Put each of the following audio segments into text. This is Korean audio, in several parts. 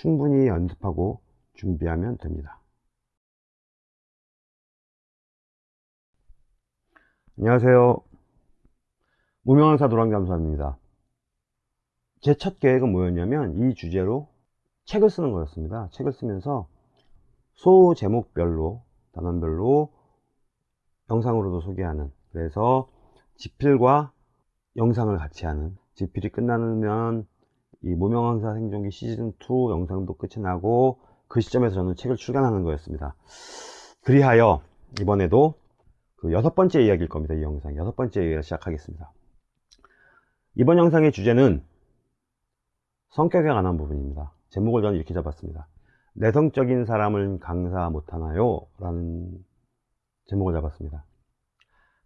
충분히 연습하고 준비하면 됩니다. 안녕하세요. 무명강사 노랑잠수함입니다. 제 첫 계획은 뭐였냐면 이 주제로 책을 쓰는 거였습니다. 책을 쓰면서 소 제목별로 단원별로 영상으로도 소개하는 그래서 지필과 영상을 같이 하는 지필이 끝나면 이 무명강사 생존기 시즌2 영상도 끝이 나고 그 시점에서 저는 책을 출간하는 거였습니다. 그리하여 이번에도 그 여섯 번째 이야기일 겁니다. 이 영상 여섯 번째 이야기를 시작하겠습니다. 이번 영상의 주제는 성격에 관한 부분입니다. 제목을 저는 이렇게 잡았습니다. 내성적인 사람을 강사 못하나요? 라는 제목을 잡았습니다.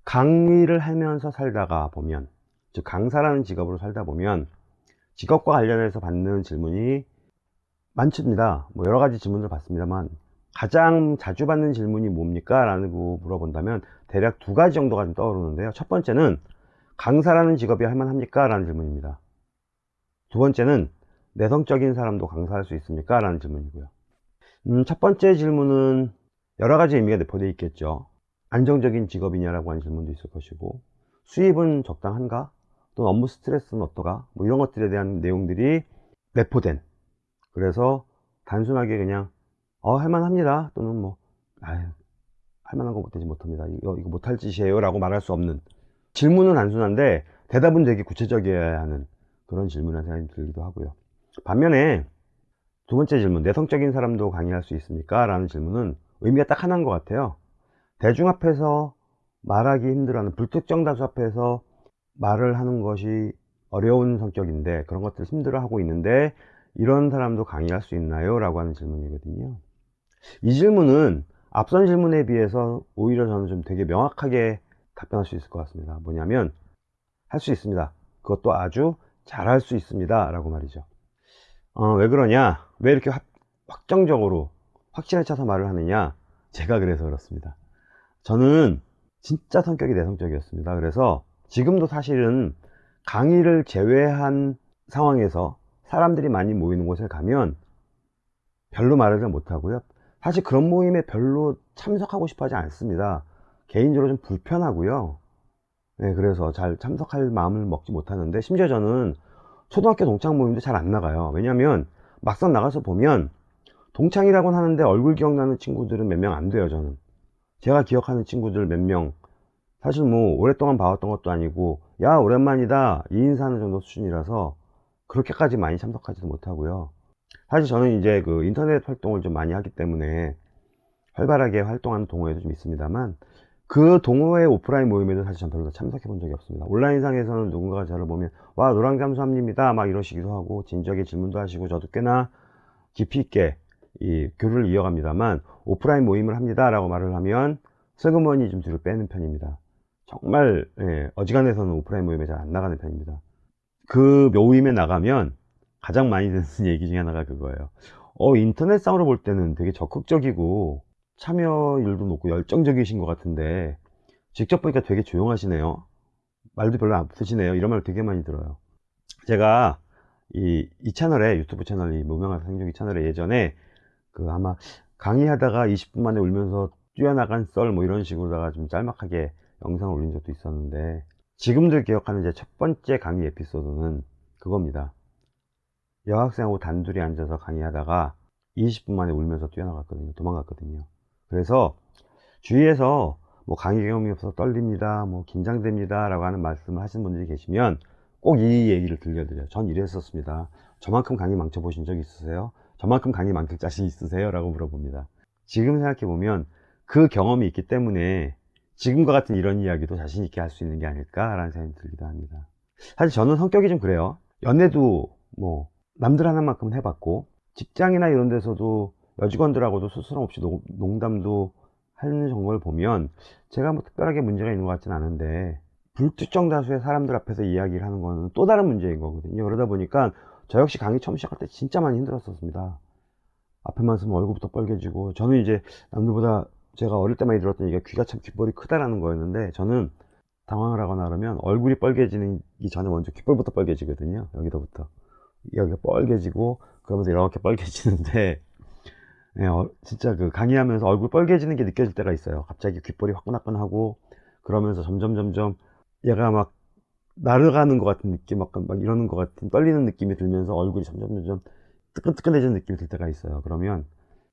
강의를 하면서 살다가 보면 즉 강사라는 직업으로 살다 보면 직업과 관련해서 받는 질문이 많습니다. 뭐 여러 가지 질문을 받습니다만 가장 자주 받는 질문이 뭡니까? 라고 물어본다면 대략 두 가지 정도가 좀 떠오르는데요. 첫 번째는 강사라는 직업이 할만합니까? 라는 질문입니다. 두 번째는 내성적인 사람도 강사할 수 있습니까? 라는 질문이고요. 음, 첫 번째 질문은 여러 가지 의미가 내포되어 있겠죠. 안정적인 직업이냐라고 하는 질문도 있을 것이고 수입은 적당한가? 또는 업무 스트레스는 어떠가? 뭐 이런 것들에 대한 내용들이 내포된. 그래서 단순하게 그냥 어 할만합니다. 또는 뭐 아유 할만한 거 못되지 못합니다. 이거 이거 못할 짓이에요. 라고 말할 수 없는 질문은 단순한데 대답은 되게 구체적이어야 하는 그런 질문이라는 생각이 들기도 하고요. 반면에 두 번째 질문 내성적인 사람도 강의할 수 있습니까? 라는 질문은 의미가 딱 하나인 것 같아요. 대중 앞에서 말하기 힘들어하는 불특정 다수 앞에서 말을 하는 것이 어려운 성격인데 그런 것들을 힘들어하고 있는데 이런 사람도 강의할 수 있나요? 라고 하는 질문이거든요. 이 질문은 앞선 질문에 비해서 오히려 저는 좀 되게 명확하게 답변할 수 있을 것 같습니다. 뭐냐면 할 수 있습니다. 그것도 아주 잘할 수 있습니다. 라고 말이죠. 어, 왜 그러냐? 왜 이렇게 확, 확정적으로 확신에 차서 말을 하느냐? 제가 그래서 그렇습니다. 저는 진짜 성격이 내성적이었습니다. 그래서 지금도 사실은 강의를 제외한 상황에서 사람들이 많이 모이는 곳에 가면 별로 말을 잘 못하고요. 사실 그런 모임에 별로 참석하고 싶어 하지 않습니다. 개인적으로 좀 불편하고요. 네, 그래서 잘 참석할 마음을 먹지 못하는데 심지어 저는 초등학교 동창 모임도 잘 안 나가요. 왜냐면 막상 나가서 보면 동창이라고는 하는데 얼굴 기억나는 친구들은 몇 명 안 돼요 저는. 제가 기억하는 친구들 몇명 사실 뭐 오랫동안 봐왔던 것도 아니고 야 오랜만이다 이 인사하는 정도 수준이라서 그렇게까지 많이 참석하지도 못하고요. 사실 저는 이제 그 인터넷 활동을 좀 많이 하기 때문에 활발하게 활동하는 동호회도 좀 있습니다만 그 동호회 오프라인 모임에도 사실 전 별로 참석해 본 적이 없습니다. 온라인상에서는 누군가가 저를 보면 와 노랑잠수함입니다 막 이러시기도 하고 진지하게 질문도 하시고 저도 꽤나 깊이 있게 이 교류를 이어갑니다만 오프라인 모임을 합니다 라고 말을 하면 슬그머니 좀 뒤로 빼는 편입니다 정말 예, 어지간해서는 오프라인 모임에 잘 안 나가는 편입니다. 그 모임에 나가면 가장 많이 듣는 얘기 중에 하나가 그거예요. 어 인터넷 상으로 볼 때는 되게 적극적이고 참여율도 높고 열정적이신 것 같은데 직접 보니까 되게 조용하시네요. 말도 별로 안 쓰시네요. 이런 말 되게 많이 들어요. 제가 이, 이 채널에 유튜브 채널 이 무명한 생존기 채널에 예전에 그 아마 강의하다가 20분 만에 울면서 뛰어나간 썰 뭐 이런 식으로다가 좀 짤막하게 영상을 올린 적도 있었는데 지금들 기억하는 제 첫 번째 강의 에피소드는 그겁니다. 여학생하고 단둘이 앉아서 강의하다가 20분 만에 울면서 뛰어나갔거든요. 도망갔거든요. 그래서 주위에서 뭐 강의 경험이 없어서 떨립니다 뭐 긴장됩니다 라고 하는 말씀을 하신 분들이 계시면 꼭 이 얘기를 들려드려요. 전 이랬었습니다. 저만큼 강의 망쳐 보신 적 있으세요? 저만큼 강의 망칠 자신 있으세요? 라고 물어봅니다. 지금 생각해보면 그 경험이 있기 때문에 지금과 같은 이런 이야기도 자신 있게 할 수 있는 게 아닐까 라는 생각이 들기도 합니다. 사실 저는 성격이 좀 그래요. 연애도 뭐 남들 하나만큼은 해봤고 직장이나 이런 데서도 여직원들하고도 스스럼 없이 농담도 하는 걸 보면 제가 뭐 특별하게 문제가 있는 것 같지는 않은데 불특정 다수의 사람들 앞에서 이야기를 하는 거는 또 다른 문제인 거거든요. 그러다 보니까 저 역시 강의 처음 시작할 때 진짜 많이 힘들었었습니다. 앞에만 서면 얼굴부터 빨개지고 저는 이제 남들보다 제가 어릴 때 많이 들었던 얘기가 귀가 참 귓볼이 크다라는 거였는데 저는 당황을 하거나 그러면 얼굴이 빨개지기 전에 먼저 귓볼부터 빨개지거든요 여기서부터 여기가 뻘개지고 그러면서 이렇게 뻘개지는데 예, 어, 진짜 그 강의하면서 얼굴 뻘개지는 게 느껴질 때가 있어요. 갑자기 귓볼이 화끈화끈하고 그러면서 점점 점점 얘가 막 날아가는 것 같은 느낌, 막, 막 이러는 것 같은 떨리는 느낌이 들면서 얼굴이 점점 점점 뜨끈뜨끈해지는 느낌이 들 때가 있어요. 그러면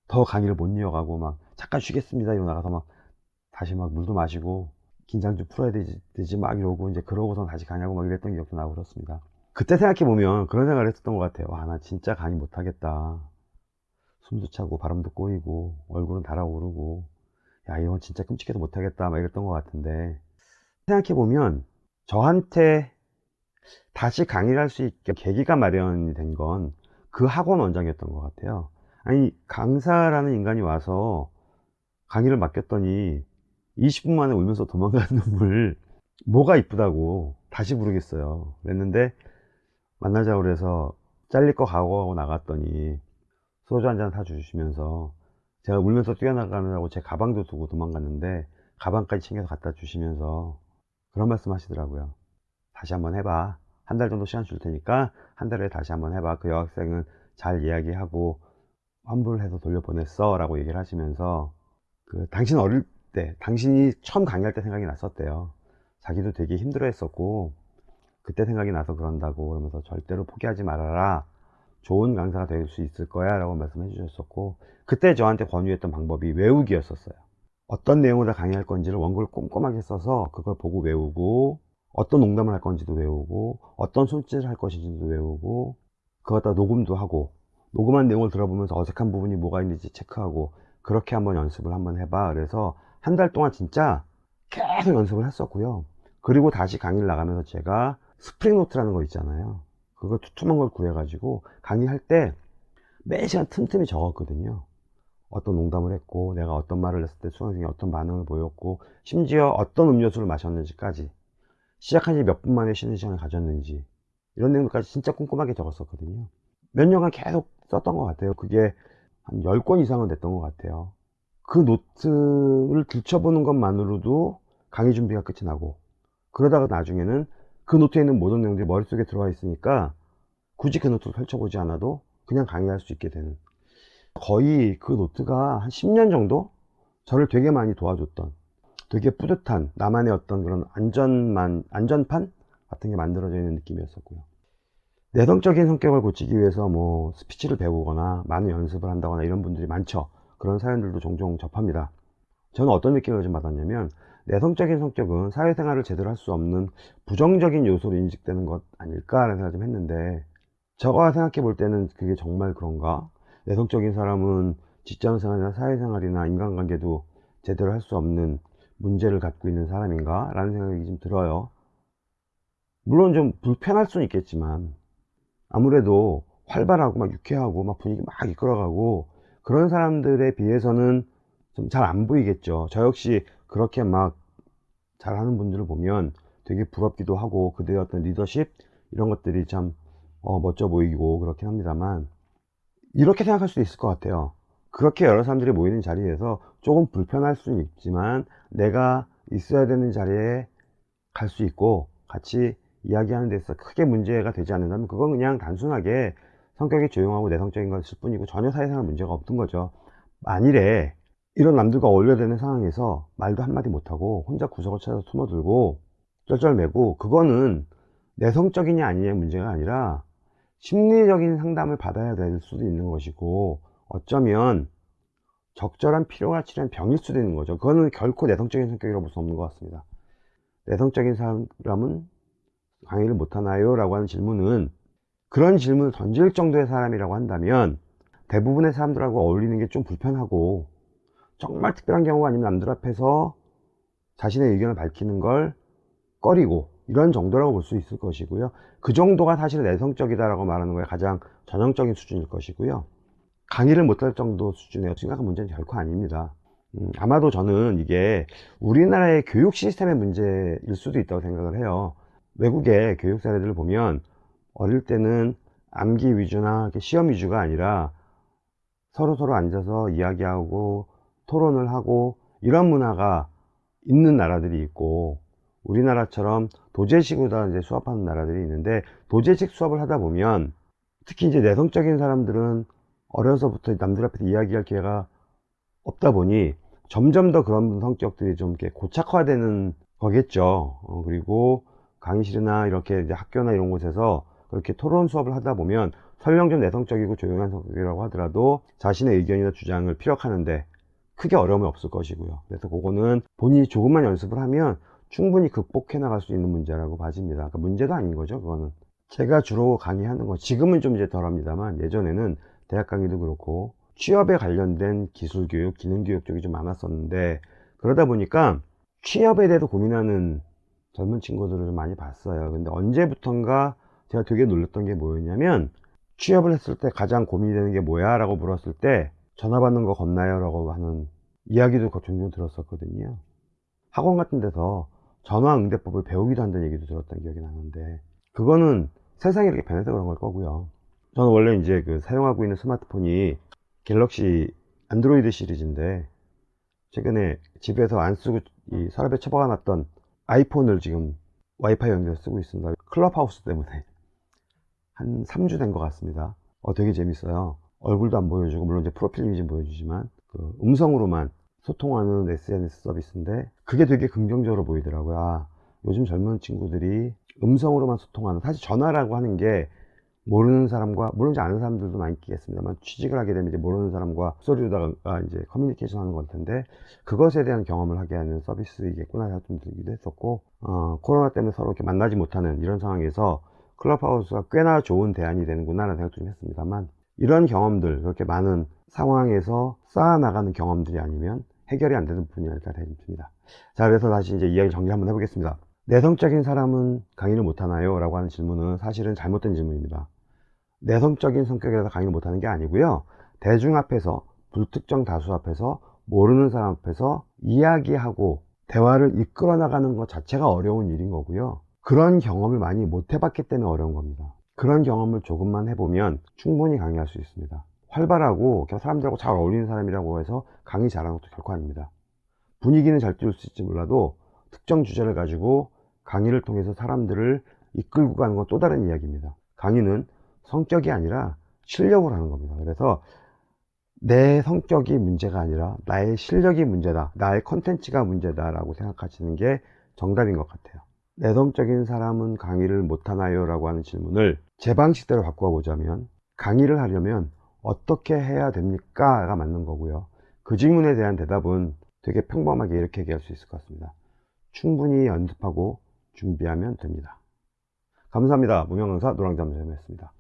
더 강의를 못 이어가고 막 잠깐 쉬겠습니다 이러고 나가서 막 다시 막 물도 마시고 긴장 좀 풀어야 되지, 되지 막 이러고 이제 그러고선 다시 강의하고 막 이랬던 기억도 나고 그렇습니다. 그때 생각해보면 그런 생각을 했었던 것 같아요. 와, 나 진짜 강의 못하겠다. 숨도 차고 바람도 꼬이고 얼굴은 달아오르고 야 이건 진짜 끔찍해서 못하겠다 막 이랬던 것 같은데 생각해보면 저한테 다시 강의를 할 수 있게 계기가 마련이 된 건 그 학원 원장이었던 것 같아요 아니 강사라는 인간이 와서 강의를 맡겼더니 20분 만에 울면서 도망가는 놈을 뭐가 이쁘다고 다시 부르겠어요. 그랬는데 만나자고 그래서 잘릴 거 각오하고 나갔더니 소주 한 잔 사주시면서 제가 울면서 뛰어나가느라고 제 가방도 두고 도망갔는데 가방까지 챙겨서 갖다 주시면서 그런 말씀 하시더라고요. 다시 한번 해봐. 한 달 정도 시간 줄 테니까 한 달에 다시 한번 해봐. 그 여학생은 잘 이야기하고 환불해서 돌려보냈어 라고 얘기를 하시면서 그 당신 어릴 때 당신이 처음 강의할 때 생각이 났었대요. 자기도 되게 힘들어 했었고 그때 생각이 나서 그런다고 그러면서 절대로 포기하지 말아라. 좋은 강사가 될 수 있을 거야 라고 말씀해 주셨었고 그때 저한테 권유했던 방법이 외우기였었어요. 어떤 내용을 다 강의할 건지를 원고를 꼼꼼하게 써서 그걸 보고 외우고 어떤 농담을 할 건지도 외우고 어떤 손짓을 할 것인지도 외우고 그것다 녹음도 하고 녹음한 내용을 들어보면서 어색한 부분이 뭐가 있는지 체크하고 그렇게 한번 연습을 한번 해봐. 그래서 한 달 동안 진짜 계속 연습을 했었고요. 그리고 다시 강의를 나가면서 제가 스프링 노트라는 거 있잖아요. 그거 두툼한 걸 구해 가지고 강의할 때 매 시간 틈틈이 적었거든요. 어떤 농담을 했고 내가 어떤 말을 했을 때 수강생이 어떤 반응을 보였고 심지어 어떤 음료수를 마셨는지까지 시작한 지 몇 분 만에 쉬는 시간을 가졌는지 이런 내용들까지 진짜 꼼꼼하게 적었었거든요. 몇 년간 계속 썼던 것 같아요. 그게 한 10권 이상은 됐던 것 같아요. 그 노트를 들춰보는 것만으로도 강의 준비가 끝이 나고 그러다가 나중에는 그 노트에 있는 모든 내용들이 머릿속에 들어와 있으니까 굳이 그 노트를 펼쳐보지 않아도 그냥 강의할 수 있게 되는. 거의 그 노트가 한 10년 정도 저를 되게 많이 도와줬던 되게 뿌듯한 나만의 어떤 그런 안전만 안전판 같은 게 만들어져 있는 느낌이었었고요 내성적인 성격을 고치기 위해서 뭐 스피치를 배우거나 많은 연습을 한다거나 이런 분들이 많죠. 그런 사연들도 종종 접합니다. 저는 어떤 느낌을 좀 받았냐면 내성적인 성격은 사회생활을 제대로 할 수 없는 부정적인 요소로 인식되는 것 아닐까라는 생각을 좀 했는데 저가 생각해 볼 때는 그게 정말 그런가? 내성적인 사람은 직장생활이나 사회생활이나 인간관계도 제대로 할 수 없는 문제를 갖고 있는 사람인가 라는 생각이 좀 들어요. 물론 좀 불편할 수는 있겠지만 아무래도 활발하고 막 유쾌하고 막 분위기 막 이끌어가고 그런 사람들에 비해서는 좀 잘 안 보이겠죠. 저 역시 그렇게 막 잘하는 분들을 보면 되게 부럽기도 하고 그들의 어떤 리더십 이런 것들이 참 어, 멋져 보이고 그렇긴 합니다만 이렇게 생각할 수도 있을 것 같아요. 그렇게 여러 사람들이 모이는 자리에서 조금 불편할 수는 있지만 내가 있어야 되는 자리에 갈 수 있고 같이 이야기하는 데서 크게 문제가 되지 않는다면 그건 그냥 단순하게 성격이 조용하고 내성적인 것일 뿐이고 전혀 사회생활 문제가 없던 거죠. 만일에 이런 남들과 어울려야 되는 상황에서 말도 한마디 못하고 혼자 구석을 찾아서 숨어들고 쩔쩔매고 그거는 내성적이냐 아니냐의 문제가 아니라 심리적인 상담을 받아야 될 수도 있는 것이고 어쩌면 적절한 필요가 치료한 병일 수도 있는 거죠. 그거는 결코 내성적인 성격이라고 볼 수 없는 것 같습니다. 내성적인 사람은 강의를 못하나요? 라고 하는 질문은 그런 질문을 던질 정도의 사람이라고 한다면 대부분의 사람들하고 어울리는 게 좀 불편하고 정말 특별한 경우가 아니면 남들 앞에서 자신의 의견을 밝히는 걸 꺼리고 이런 정도라고 볼 수 있을 것이고요. 그 정도가 사실 내성적이다라고 말하는 거에 가장 전형적인 수준일 것이고요. 강의를 못할 정도 수준의 심각한 문제는 결코 아닙니다. 음, 아마도 저는 이게 우리나라의 교육 시스템의 문제일 수도 있다고 생각을 해요 외국의 교육 사례들을 보면 어릴 때는 암기 위주나 시험 위주가 아니라 서로 서로 앉아서 이야기하고 토론을 하고 이런 문화가 있는 나라들이 있고 우리나라처럼 도제식으로 이제 수업하는 나라들이 있는데 도제식 수업을 하다 보면 특히 이제 내성적인 사람들은 어려서부터 남들 앞에서 이야기할 기회가 없다 보니 점점 더 그런 성격들이 좀 이렇게 고착화되는 거겠죠. 어, 그리고 강의실이나 이렇게 이제 학교나 이런 곳에서 그렇게 토론 수업을 하다 보면 설령 좀 내성적이고 조용한 성격이라고 하더라도 자신의 의견이나 주장을 피력하는데 크게 어려움이 없을 것이고요. 그래서 그거는 본인이 조금만 연습을 하면 충분히 극복해 나갈 수 있는 문제라고 봐집니다. 그러니까 문제도 아닌 거죠, 그거는. 제가 주로 강의하는 거, 지금은 좀 이제 덜 합니다만, 예전에는 대학 강의도 그렇고, 취업에 관련된 기술 교육, 기능 교육 쪽이 좀 많았었는데, 그러다 보니까 취업에 대해서 고민하는 젊은 친구들을 좀 많이 봤어요. 근데 언제부턴가 제가 되게 놀랐던 게 뭐였냐면, 취업을 했을 때 가장 고민이 되는 게 뭐야? 라고 물었을 때, 전화 받는 거 겁나요? 라고 하는 이야기도 종종 들었었거든요. 학원 같은 데서 전화 응대법을 배우기도 한다는 얘기도 들었던 기억이 나는데 그거는 세상이 이렇게 변해서 그런 걸 거고요 저는 원래 이제 그 사용하고 있는 스마트폰이 갤럭시 안드로이드 시리즈인데 최근에 집에서 안 쓰고 이 서랍에 처박아 놨던 아이폰을 지금 와이파이 연결해서 쓰고 있습니다. 클럽하우스 때문에 한 3주 된 것 같습니다. 어 되게 재밌어요. 얼굴도 안 보여주고 물론 이제 프로필 이미지 보여주지만 그 음성으로만 소통하는 SNS 서비스인데 그게 되게 긍정적으로 보이더라고요. 아, 요즘 젊은 친구들이 음성으로만 소통하는 사실 전화라고 하는 게 모르는 사람과 물론 이제 아는 사람들도 많이 있겠습니다만 취직을 하게 되면 이제 모르는 사람과 소리로다가 이제 커뮤니케이션 하는 걸 텐데 그것에 대한 경험을 하게 하는 서비스이겠구나 생각 좀 들기도 했었고 어, 코로나 때문에 서로 이렇게 만나지 못하는 이런 상황에서 클럽하우스가 꽤나 좋은 대안이 되는구나 라는 생각 좀 했습니다만 이런 경험들 그렇게 많은 상황에서 쌓아나가는 경험들이 아니면 해결이 안 되는 부분이 아닐까 생각됩니다. 자, 그래서 다시 이제 이야기 정리 한번 해보겠습니다. 내성적인 사람은 강의를 못하나요? 라고 하는 질문은 사실은 잘못된 질문입니다. 내성적인 성격이라서 강의를 못하는 게 아니고요. 대중 앞에서, 불특정 다수 앞에서, 모르는 사람 앞에서 이야기하고 대화를 이끌어 나가는 것 자체가 어려운 일인 거고요. 그런 경험을 많이 못 해봤기 때문에 어려운 겁니다. 그런 경험을 조금만 해보면 충분히 강의할 수 있습니다. 활발하고 사람들하고 잘 어울리는 사람이라고 해서 강의 잘하는 것도 결코 아닙니다. 분위기는 잘 띄울 수 있을지 몰라도 특정 주제를 가지고 강의를 통해서 사람들을 이끌고 가는 건 또 다른 이야기입니다. 강의는 성격이 아니라 실력을 하는 겁니다. 그래서 내 성격이 문제가 아니라 나의 실력이 문제다. 나의 컨텐츠가 문제다 라고 생각하시는 게 정답인 것 같아요. 내성적인 사람은 강의를 못하나요? 라고 하는 질문을 제 방식대로 바꾸어 보자면 강의를 하려면 어떻게 해야 됩니까? 가 맞는 거고요. 그 질문에 대한 대답은 되게 평범하게 이렇게 얘기할 수 있을 것 같습니다. 충분히 연습하고 준비하면 됩니다. 감사합니다. 무명강사 노랑잠수였습니다.